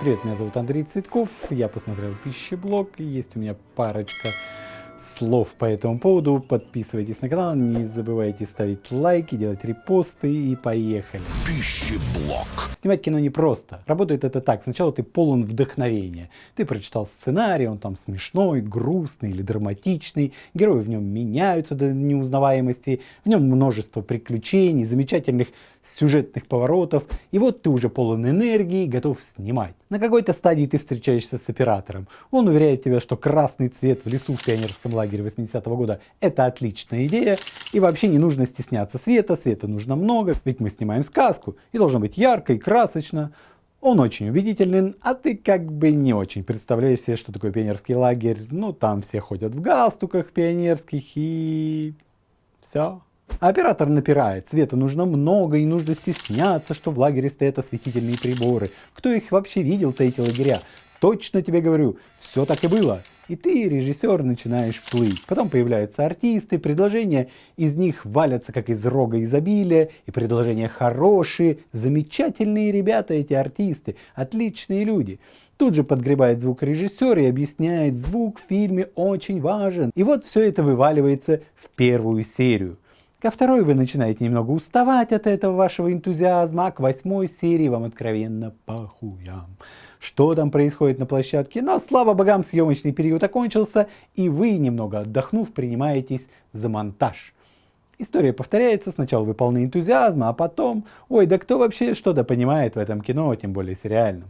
Привет, меня зовут Андрей Цветков, я посмотрел пищеблог, есть у меня парочка слов по этому поводу. Подписывайтесь на канал, не забывайте ставить лайки, делать репосты и поехали. Пищеблог. Снимать кино непросто. Работает это так. Сначала ты полон вдохновения. Ты прочитал сценарий, он там смешной, грустный или драматичный. Герои в нем меняются до неузнаваемости. В нем множество приключений, замечательных сюжетных поворотов, и вот ты уже полон энергии, готов снимать. На какой-то стадии ты встречаешься с оператором. Он уверяет тебя, что красный цвет в лесу в пионерском лагере 80-го года это отличная идея, и вообще не нужно стесняться света, света нужно много, ведь мы снимаем сказку, и должно быть ярко и красочно. Он очень убедительный, а ты как бы не очень представляешь себе, что такое пионерский лагерь. Ну, там все ходят в галстуках пионерских и... все. Оператор напирает, света нужно много и нужно стесняться, что в лагере стоят осветительные приборы. Кто их вообще видел-то эти лагеря? Точно тебе говорю, все так и было. И ты, режиссер, начинаешь плыть. Потом появляются артисты, предложения из них валятся как из рога изобилия, и предложения хорошие, замечательные ребята эти артисты, отличные люди. Тут же подгребает звук режиссер и объясняет, звук в фильме очень важен. И вот все это вываливается в первую серию. Ко второй вы начинаете немного уставать от этого вашего энтузиазма, а к восьмой серии вам откровенно похуям что там происходит на площадке, но слава богам съемочный период окончился и вы, немного отдохнув, принимаетесь за монтаж. История повторяется, сначала вы полны энтузиазма, а потом, ой, да кто вообще что-то понимает в этом кино, тем более сериальном.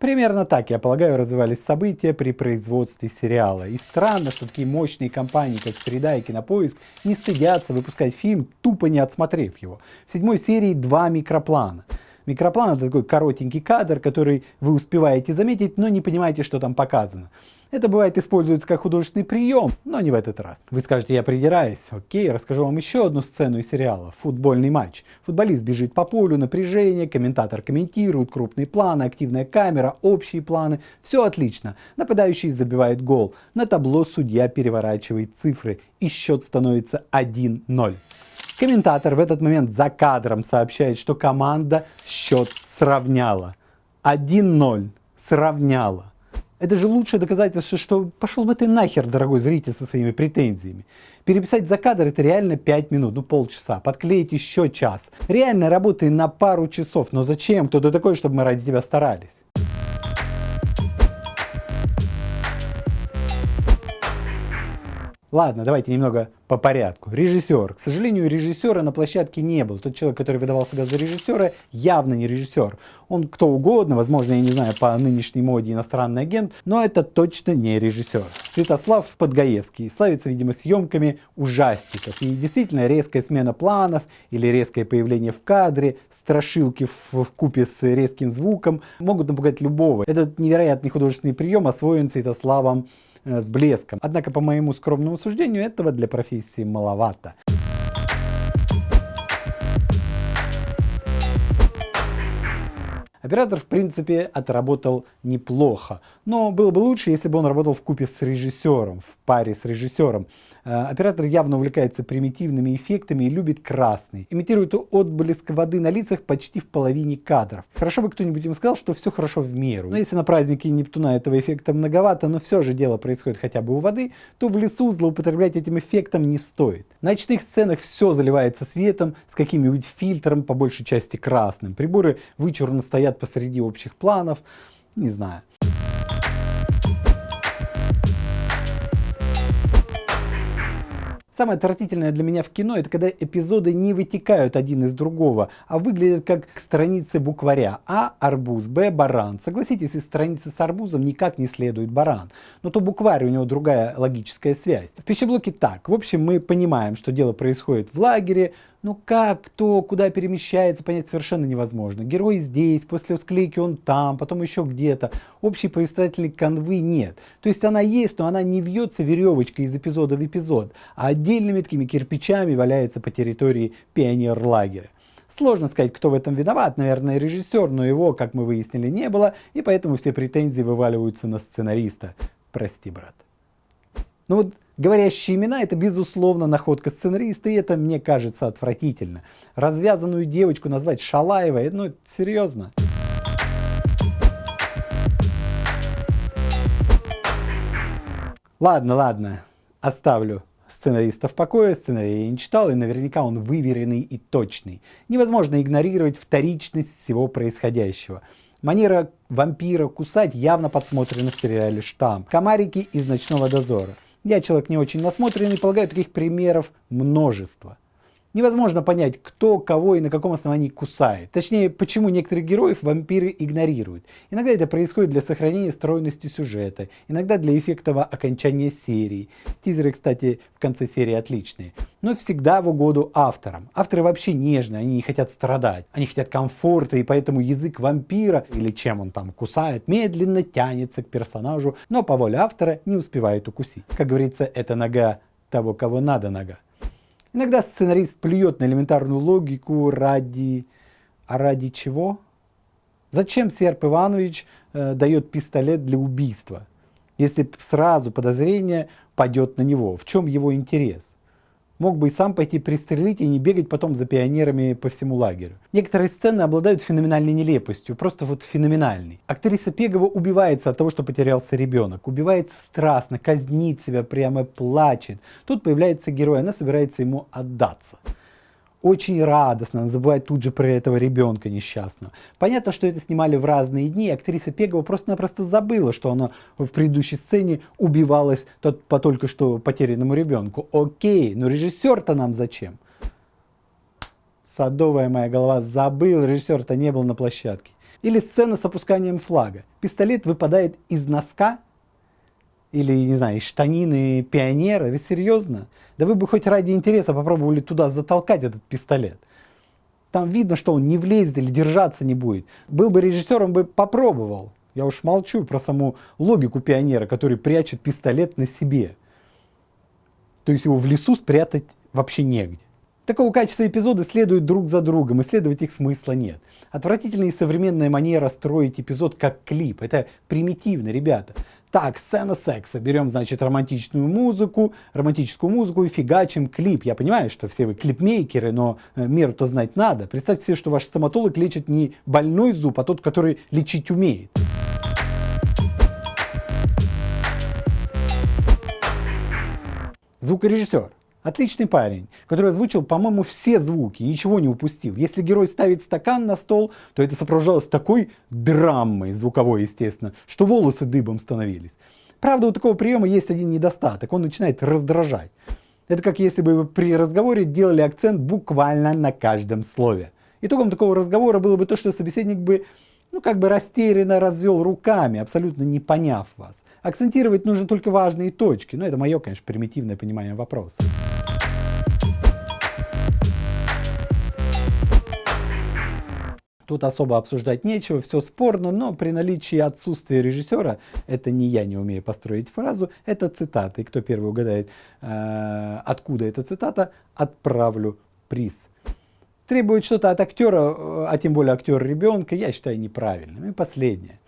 Примерно так, я полагаю, развивались события при производстве сериала. И странно, что такие мощные компании, как Среда и Кинопоиск, не стыдятся выпускать фильм, тупо не отсмотрев его. В седьмой серии два микроплана. Микроплан это такой коротенький кадр, который вы успеваете заметить, но не понимаете, что там показано. Это бывает используется как художественный прием, но не в этот раз. Вы скажете, я придираюсь. Окей, расскажу вам еще одну сцену из сериала. Футбольный матч. Футболист бежит по полю, напряжение, комментатор комментирует, крупные планы, активная камера, общие планы. Все отлично. Нападающий забивает гол. На табло судья переворачивает цифры и счет становится 1-0. Комментатор в этот момент за кадром сообщает, что команда счет сравняла. 1-0 сравняла. Это же лучшее доказательство, что пошел бы ты нахер, дорогой зритель, со своими претензиями. Переписать за кадр это реально 5 минут, ну полчаса, подклеить еще час. Реально работай на пару часов, но зачем? Кто ты такой, чтобы мы ради тебя старались? Ладно, давайте немного по порядку. Режиссер. К сожалению, режиссера на площадке не было. Тот человек, который выдавал себя за режиссера, явно не режиссер. Он кто угодно, возможно, я не знаю, по нынешней моде иностранный агент, но это точно не режиссер. Святослав Подгаевский славится, видимо, съемками ужастиков. И действительно, резкая смена планов или резкое появление в кадре, страшилки в, купе с резким звуком могут напугать любого. Этот невероятный художественный прием освоен Святославом с блеском. Однако, по моему скромному суждению, этого для профессии маловато. Оператор, в принципе, отработал неплохо, но было бы лучше, если бы он работал в купе с режиссером, в паре с режиссером. Э, оператор явно увлекается примитивными эффектами и любит красный. Имитирует отблеск воды на лицах почти в половине кадров. Хорошо бы кто-нибудь им сказал, что все хорошо в меру. Но если на празднике Нептуна этого эффекта многовато, но все же дело происходит хотя бы у воды, то в лесу злоупотреблять этим эффектом не стоит. На ночных сценах все заливается светом с каким-нибудь фильтром, по большей части красным. Приборы вычурно стоят посреди общих планов, не знаю. Самое отвратительное для меня в кино, это когда эпизоды не вытекают один из другого, а выглядят как страницы букваря. А – арбуз, Б – баран. Согласитесь, из страницы с арбузом никак не следует баран. Но то букварь, у него другая логическая связь. В пищеблоке так. В общем, мы понимаем, что дело происходит в лагере, ну как, кто, куда перемещается, понять совершенно невозможно. Герой здесь, после склейки он там, потом еще где-то. Общей повествовательной канвы нет. То есть она есть, но она не вьется веревочкой из эпизода в эпизод, а отдельными такими кирпичами валяется по территории пионер-лагеря. Сложно сказать, кто в этом виноват, наверное, режиссер, но его, как мы выяснили, не было, и поэтому все претензии вываливаются на сценариста. Прости, брат. Ну вот Говорящие имена – это, безусловно, находка сценариста, и это, мне кажется, отвратительно. Развязанную девочку назвать Шалаевой – ну, серьезно. Ладно, ладно, оставлю сценариста в покое, сценарий я не читал, и наверняка он выверенный и точный. Невозможно игнорировать вторичность всего происходящего. Манера вампира кусать явно подсмотрена в сериале «Штамм». Комарики из «Ночного дозора». Я человек не очень насмотренный, полагаю, таких примеров множество. Невозможно понять, кто кого и на каком основании кусает. Точнее, почему некоторых героев вампиры игнорируют. Иногда это происходит для сохранения стройности сюжета, иногда для эффектного окончания серии. Тизеры, кстати, в конце серии отличные. Но всегда в угоду авторам. Авторы вообще нежные, они не хотят страдать. Они хотят комфорта, и поэтому язык вампира, или чем он там кусает, медленно тянется к персонажу, но по воле автора не успевает укусить. Как говорится, это нога того, кого надо нога. Иногда сценарист плюет на элементарную логику ради... А ради чего? Зачем Серп Иванович э, дает пистолет для убийства, если сразу подозрение пойдет на него? В чем его интерес? Мог бы и сам пойти пристрелить и не бегать потом за пионерами по всему лагерю. Некоторые сцены обладают феноменальной нелепостью, просто вот феноменальной. Актриса Пегова убивается от того, что потерялся ребенок, убивается страстно, казнит себя, прямо плачет. Тут появляется герой, она собирается ему отдаться очень радостно, она забывает тут же про этого ребенка несчастного. Понятно, что это снимали в разные дни, актриса Пегова просто-напросто забыла, что она в предыдущей сцене убивалась тот, по только что потерянному ребенку. Окей, но режиссер-то нам зачем? Садовая моя голова, забыл, режиссер-то не был на площадке. Или сцена с опусканием флага. Пистолет выпадает из носка или, не знаю, штанины пионера, вы серьезно? Да вы бы хоть ради интереса попробовали туда затолкать этот пистолет. Там видно, что он не влезет или держаться не будет. Был бы режиссером, бы попробовал. Я уж молчу про саму логику пионера, который прячет пистолет на себе. То есть его в лесу спрятать вообще негде. Такого качества эпизоды следуют друг за другом, исследовать их смысла нет. Отвратительная и современная манера строить эпизод как клип. Это примитивно, ребята. Так, сцена секса. Берем, значит, романтичную музыку, романтическую музыку и фигачим клип. Я понимаю, что все вы клипмейкеры, но э, меру-то знать надо. Представьте себе, что ваш стоматолог лечит не больной зуб, а тот, который лечить умеет. Звукорежиссер. Отличный парень, который озвучил, по-моему, все звуки, ничего не упустил. Если герой ставит стакан на стол, то это сопровождалось такой драмой, звуковой, естественно, что волосы дыбом становились. Правда, у такого приема есть один недостаток, он начинает раздражать. Это как если бы при разговоре делали акцент буквально на каждом слове. Итогом такого разговора было бы то, что собеседник бы, ну, как бы растерянно развел руками, абсолютно не поняв вас. Акцентировать нужно только важные точки, но это мое, конечно, примитивное понимание вопроса. Тут особо обсуждать нечего, все спорно, но при наличии отсутствия режиссера, это не я не умею построить фразу, это цитата. И кто первый угадает, э, откуда эта цитата, отправлю приз. Требует что-то от актера, а тем более актера ребенка, я считаю неправильным. И последнее.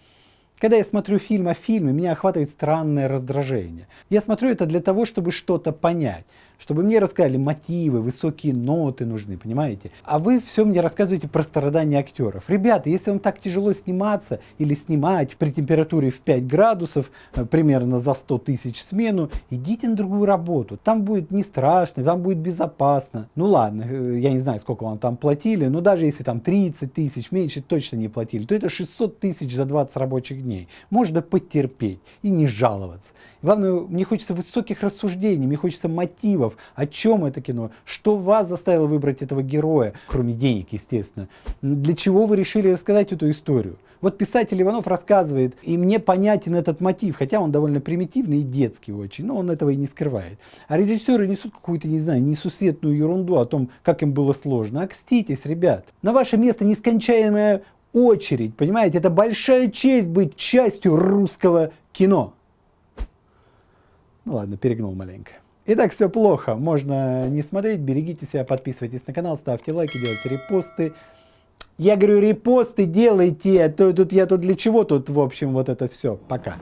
Когда я смотрю фильм о фильме, меня охватывает странное раздражение. Я смотрю это для того, чтобы что-то понять чтобы мне рассказали мотивы, высокие ноты нужны, понимаете? А вы все мне рассказываете про страдания актеров. Ребята, если вам так тяжело сниматься или снимать при температуре в 5 градусов, э, примерно за 100 тысяч смену, идите на другую работу. Там будет не страшно, там будет безопасно. Ну ладно, э, я не знаю, сколько вам там платили, но даже если там 30 тысяч, меньше точно не платили, то это 600 тысяч за 20 рабочих дней. Можно потерпеть и не жаловаться. Главное, мне хочется высоких рассуждений, мне хочется мотивов, о чем это кино, что вас заставило выбрать этого героя, кроме денег, естественно. Для чего вы решили рассказать эту историю? Вот писатель Иванов рассказывает, и мне понятен этот мотив, хотя он довольно примитивный и детский очень, но он этого и не скрывает. А режиссеры несут какую-то, не знаю, несусветную ерунду о том, как им было сложно. Окститесь, ребят. На ваше место нескончаемая очередь, понимаете? Это большая честь быть частью русского кино. Ну ладно, перегнул маленько. Итак, все плохо, можно не смотреть, берегите себя, подписывайтесь на канал, ставьте лайки, делайте репосты. Я говорю, репосты делайте, а тут я тут для чего тут, в общем, вот это все. Пока.